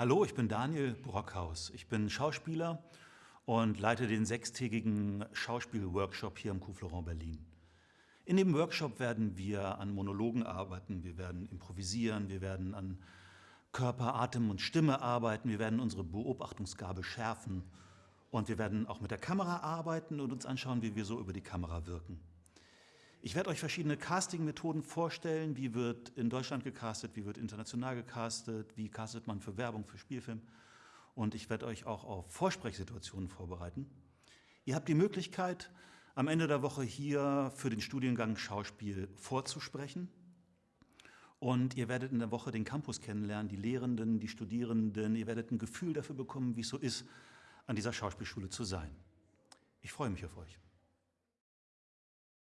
Hallo, ich bin Daniel Brockhaus. Ich bin Schauspieler und leite den sechstägigen Schauspielworkshop hier im Coup Berlin. In dem Workshop werden wir an Monologen arbeiten, wir werden improvisieren, wir werden an Körper, Atem und Stimme arbeiten, wir werden unsere Beobachtungsgabe schärfen und wir werden auch mit der Kamera arbeiten und uns anschauen, wie wir so über die Kamera wirken. Ich werde euch verschiedene Casting-Methoden vorstellen. Wie wird in Deutschland gecastet, wie wird international gecastet, wie castet man für Werbung, für Spielfilm. Und ich werde euch auch auf Vorsprechsituationen vorbereiten. Ihr habt die Möglichkeit, am Ende der Woche hier für den Studiengang Schauspiel vorzusprechen. Und ihr werdet in der Woche den Campus kennenlernen, die Lehrenden, die Studierenden. Ihr werdet ein Gefühl dafür bekommen, wie es so ist, an dieser Schauspielschule zu sein. Ich freue mich auf euch.